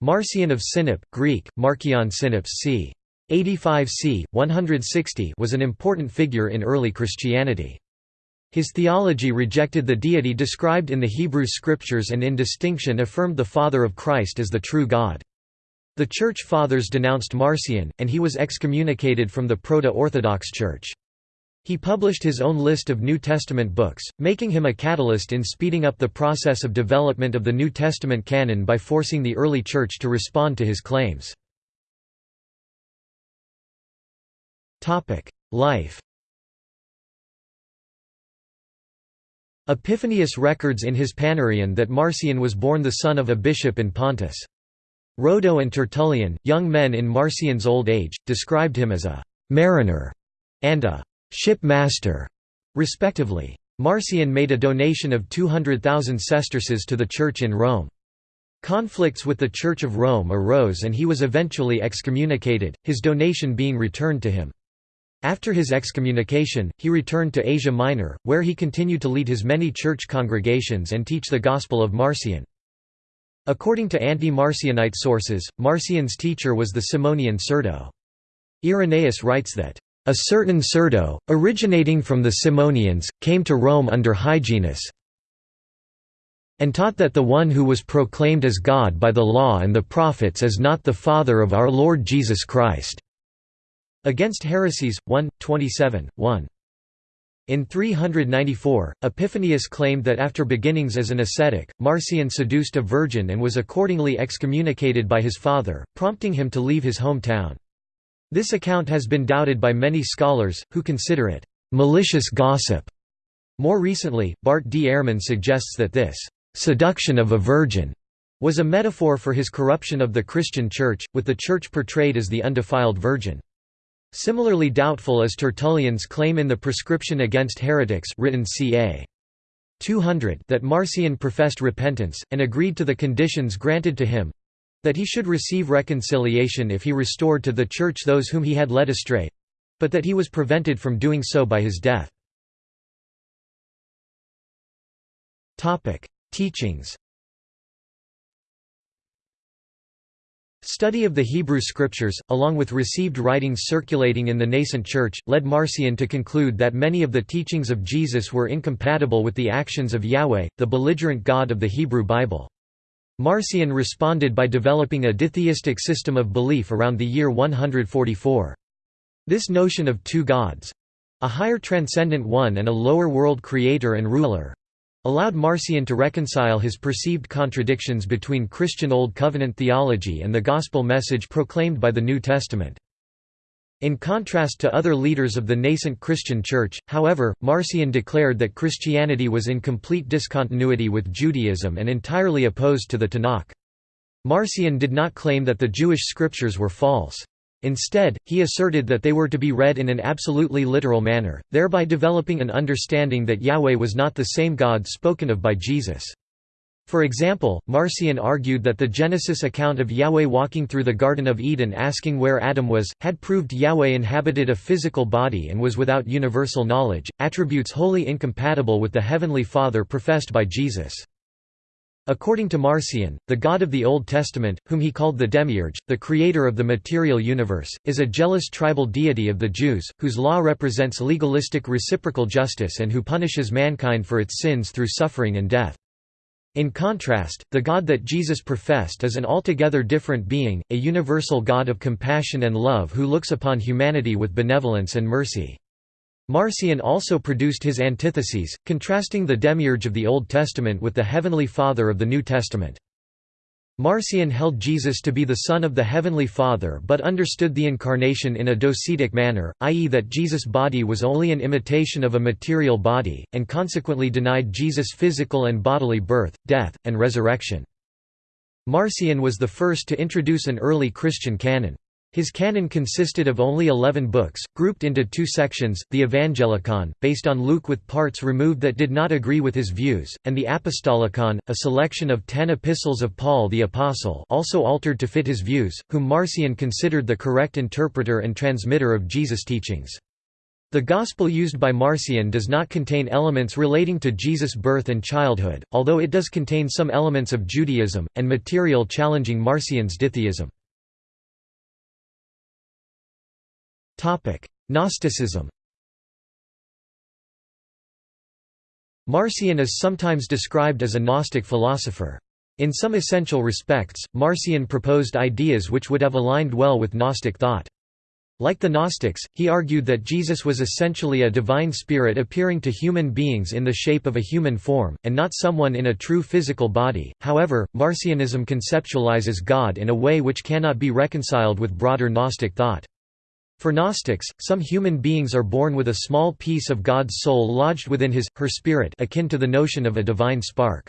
Marcion of Sinop, Greek, Markion Sinops c. 85 c. 160 was an important figure in early Christianity. His theology rejected the deity described in the Hebrew Scriptures and in distinction affirmed the Father of Christ as the true God. The Church Fathers denounced Marcion, and he was excommunicated from the Proto-Orthodox Church. He published his own list of New Testament books, making him a catalyst in speeding up the process of development of the New Testament canon by forcing the early Church to respond to his claims. Life Epiphanius records in his Panarion that Marcion was born the son of a bishop in Pontus. Rhodo and Tertullian, young men in Marcion's old age, described him as a «mariner» and a «ship master», respectively. Marcion made a donation of 200,000 sesterces to the Church in Rome. Conflicts with the Church of Rome arose and he was eventually excommunicated, his donation being returned to him. After his excommunication, he returned to Asia Minor, where he continued to lead his many church congregations and teach the Gospel of Marcion. According to anti-Marcionite sources, Marcion's teacher was the Simonian Cerdo. Irenaeus writes that, "...a certain Cerdo, originating from the Simonians, came to Rome under Hyginus and taught that the one who was proclaimed as God by the law and the prophets is not the Father of our Lord Jesus Christ." Against Heresies, 1, 27, 1. In 394, Epiphanius claimed that after beginnings as an ascetic, Marcion seduced a virgin and was accordingly excommunicated by his father, prompting him to leave his hometown. This account has been doubted by many scholars, who consider it malicious gossip. More recently, Bart D. Ehrman suggests that this seduction of a virgin was a metaphor for his corruption of the Christian Church, with the Church portrayed as the undefiled virgin. Similarly doubtful is Tertullian's claim in the Prescription Against Heretics written ca. 200 that Marcion professed repentance, and agreed to the conditions granted to him—that he should receive reconciliation if he restored to the Church those whom he had led astray—but that he was prevented from doing so by his death. Teachings Study of the Hebrew Scriptures, along with received writings circulating in the nascent Church, led Marcion to conclude that many of the teachings of Jesus were incompatible with the actions of Yahweh, the belligerent God of the Hebrew Bible. Marcion responded by developing a ditheistic system of belief around the year 144. This notion of two gods—a higher transcendent one and a lower world creator and ruler, allowed Marcion to reconcile his perceived contradictions between Christian Old Covenant theology and the gospel message proclaimed by the New Testament. In contrast to other leaders of the nascent Christian Church, however, Marcion declared that Christianity was in complete discontinuity with Judaism and entirely opposed to the Tanakh. Marcion did not claim that the Jewish scriptures were false. Instead, he asserted that they were to be read in an absolutely literal manner, thereby developing an understanding that Yahweh was not the same God spoken of by Jesus. For example, Marcion argued that the Genesis account of Yahweh walking through the Garden of Eden asking where Adam was, had proved Yahweh inhabited a physical body and was without universal knowledge, attributes wholly incompatible with the Heavenly Father professed by Jesus. According to Marcion, the God of the Old Testament, whom he called the Demiurge, the creator of the material universe, is a jealous tribal deity of the Jews, whose law represents legalistic reciprocal justice and who punishes mankind for its sins through suffering and death. In contrast, the God that Jesus professed is an altogether different being, a universal God of compassion and love who looks upon humanity with benevolence and mercy. Marcion also produced his antitheses, contrasting the demiurge of the Old Testament with the Heavenly Father of the New Testament. Marcion held Jesus to be the Son of the Heavenly Father but understood the Incarnation in a docetic manner, i.e. that Jesus' body was only an imitation of a material body, and consequently denied Jesus' physical and bodily birth, death, and resurrection. Marcion was the first to introduce an early Christian canon. His canon consisted of only eleven books, grouped into two sections, the Evangelicon, based on Luke with parts removed that did not agree with his views, and the Apostolicon, a selection of ten epistles of Paul the Apostle also altered to fit his views, whom Marcion considered the correct interpreter and transmitter of Jesus' teachings. The Gospel used by Marcion does not contain elements relating to Jesus' birth and childhood, although it does contain some elements of Judaism, and material challenging Marcion's ditheism. Gnosticism Marcion is sometimes described as a Gnostic philosopher. In some essential respects, Marcion proposed ideas which would have aligned well with Gnostic thought. Like the Gnostics, he argued that Jesus was essentially a divine spirit appearing to human beings in the shape of a human form, and not someone in a true physical body. However, Marcionism conceptualizes God in a way which cannot be reconciled with broader Gnostic thought. For Gnostics, some human beings are born with a small piece of God's soul lodged within his, her spirit akin to the notion of a divine spark.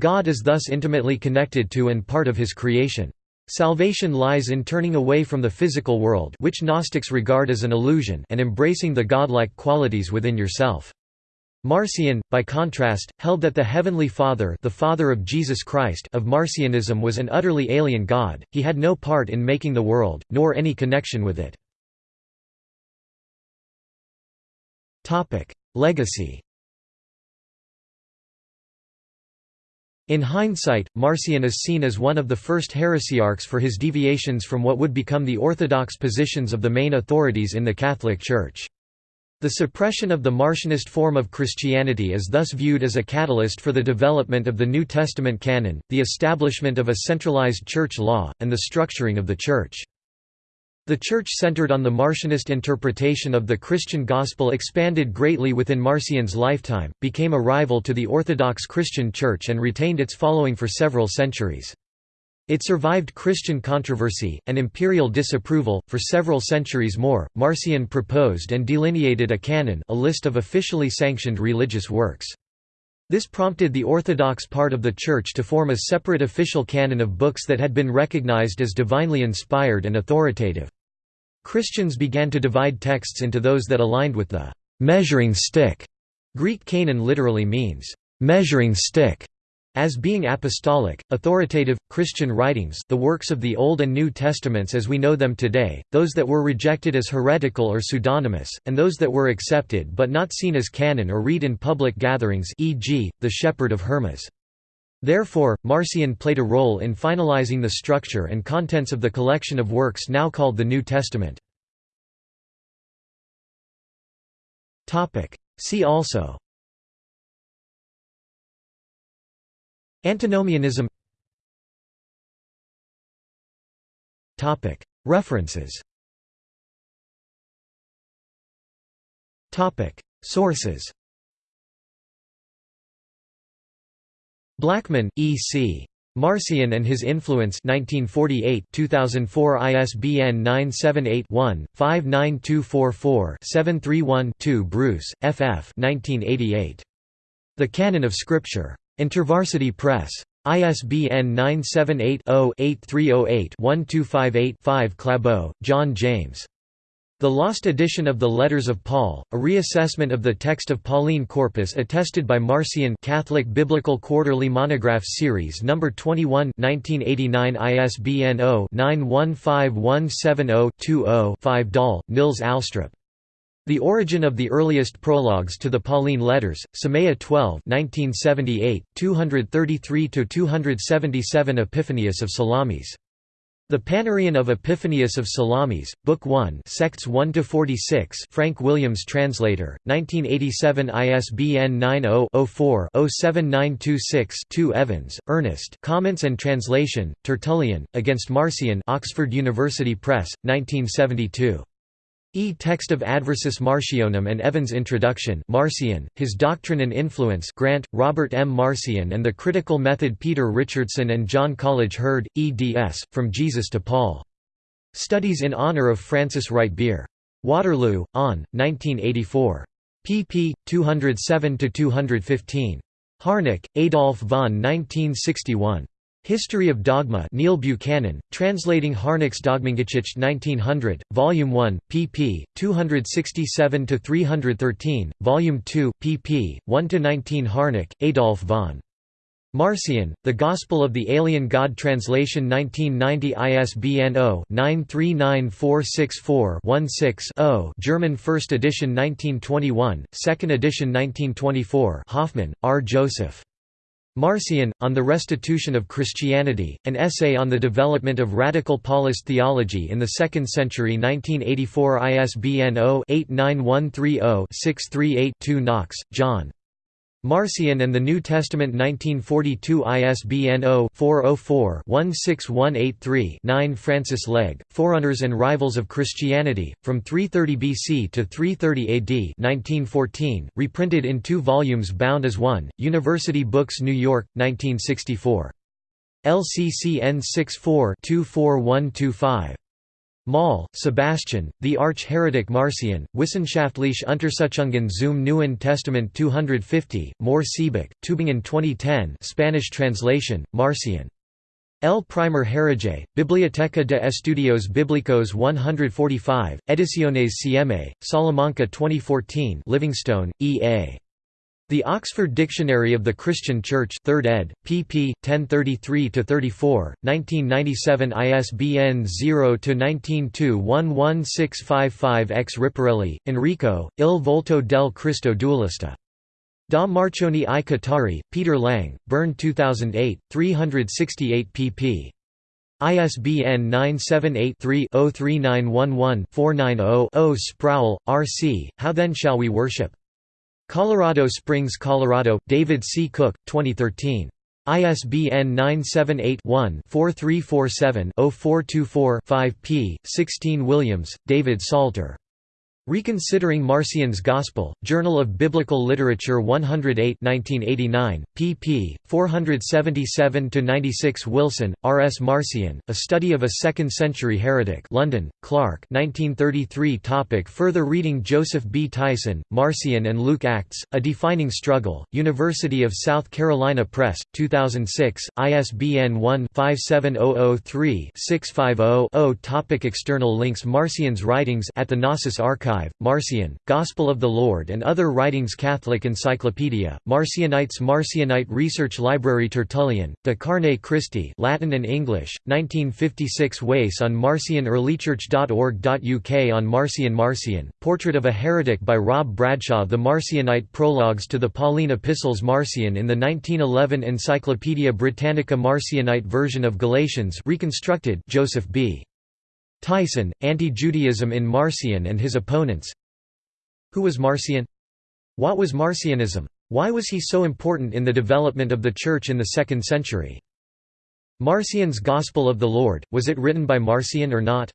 God is thus intimately connected to and part of his creation. Salvation lies in turning away from the physical world which Gnostics regard as an illusion and embracing the godlike qualities within yourself. Marcion, by contrast, held that the Heavenly Father the Father of Jesus Christ of Marcionism was an utterly alien God, he had no part in making the world, nor any connection with it. Legacy In hindsight, Marcion is seen as one of the first heresiarchs for his deviations from what would become the orthodox positions of the main authorities in the Catholic Church. The suppression of the Marcionist form of Christianity is thus viewed as a catalyst for the development of the New Testament canon, the establishment of a centralized church law, and the structuring of the Church. The Church centered on the Marcionist interpretation of the Christian gospel expanded greatly within Marcion's lifetime, became a rival to the Orthodox Christian Church and retained its following for several centuries. It survived Christian controversy, and imperial disapproval, for several centuries more. Marcion proposed and delineated a canon a list of officially sanctioned religious works. This prompted the Orthodox part of the Church to form a separate official canon of books that had been recognized as divinely inspired and authoritative. Christians began to divide texts into those that aligned with the measuring stick. Greek canon literally means measuring stick. As being apostolic, authoritative, Christian writings the works of the Old and New Testaments as we know them today, those that were rejected as heretical or pseudonymous, and those that were accepted but not seen as canon or read in public gatherings e.g., the Shepherd of Hermas. Therefore, Marcion played a role in finalizing the structure and contents of the collection of works now called the New Testament. See also Antinomianism References Sources Blackman, E. C. Marcion and His Influence 1948 2004 ISBN 978-1-59244-731-2 Bruce, F. F. 1988. The Canon of Scripture. InterVarsity Press. ISBN 978-0-8308-1258-5 Clabeaux, John James. The Lost Edition of the Letters of Paul, a reassessment of the text of Pauline Corpus attested by Marcion Catholic Biblical Quarterly Monograph Series No. 21 1989 ISBN 0-915170-20-5 Dahl, Nils Alstrup. The Origin of the Earliest Prologues to the Pauline Letters, Semeia 12 1978, 233–277 Epiphanius of Salamis. The Panarion of Epiphanius of Salamis, Book 1 Sects 1–46 Frank Williams Translator, 1987 ISBN 90-04-07926-2 Evans, Ernest Comments and Translation, Tertullian, Against Marcion Oxford University Press, 1972. E. Text of Adversus Marcionem and Evans Introduction Marcion, His Doctrine and Influence Grant, Robert M. Marcion and the Critical Method Peter Richardson and John Coolidge Hurd, eds. From Jesus to Paul. Studies in Honor of Francis Wright Beare. Waterloo, on, 1984. pp. 207–215. Harnack, Adolf von 1961. History of Dogma Neil Buchanan, translating Harnack's Dogmengeschichte 1900, Volume 1, pp. 267–313, Volume 2, pp. 1–19 Harnack, Adolf von. Marcion, The Gospel of the Alien God Translation 1990 ISBN 0-939464-16-0 German 1st edition 1921, 2nd edition 1924 Hoffman, R. Joseph. Marcion, On the Restitution of Christianity, an essay on the development of radical Paulist theology in the 2nd century 1984 ISBN 0-89130-638-2 Knox, John. Marcion and the New Testament 1942 ISBN 0-404-16183-9 Francis Legge, Forerunners and Rivals of Christianity, From 330 BC to 330 AD 1914, reprinted in two volumes bound as one, University Books New York, 1964. LCCN 64 24125. Moll, Sebastian, The Arch-Heretic Marcion, Wissenschaftliche Untersuchungen zum Neuen Testament 250, Mohr Siebeck, Tübingen 2010 Spanish translation, Marcion. El Primer Hereje, Biblioteca de Estudios Bíblicos 145, Ediciones CM, Salamanca 2014 Livingstone, E. A. The Oxford Dictionary of the Christian Church 3rd ed., pp. 1033–34, 1997 ISBN 0-19211655-X Ripparelli, Enrico, Il volto del Cristo dualista. Da Marcione ai Catari, Peter Lang, Bern 2008, 368 pp. ISBN 978-3-03911-490-0 Sproul, R. C., How Then Shall We Worship? Colorado Springs, Colorado, David C. Cook, 2013. ISBN 978-1-4347-0424-5 p. 16 Williams, David Salter. Reconsidering Marcion's Gospel, Journal of Biblical Literature 108 1989, pp. 477–96 Wilson, R. S. Marcion, A Study of a Second-Century Heretic London, Clark 1933 topic Further reading Joseph B. Tyson, Marcion and Luke Acts, A Defining Struggle, University of South Carolina Press, 2006, ISBN 1-57003-650-0 Topic External links Marcion's writings at the Gnosis Archive Marcion, Gospel of the Lord and Other Writings Catholic Encyclopedia, Marcionites Marcionite Research Library Tertullian, De Carne Christi Latin and English, 1956 Wace on Marcion earlychurch.org.uk on Marcion Marcion, Portrait of a Heretic by Rob Bradshaw The Marcionite Prologues to the Pauline Epistles Marcion in the 1911 Encyclopaedia Britannica Marcionite version of Galatians reconstructed Joseph B. Tyson, Anti-Judaism in Marcion and his opponents Who was Marcion? What was Marcionism? Why was he so important in the development of the Church in the 2nd century? Marcion's Gospel of the Lord, was it written by Marcion or not?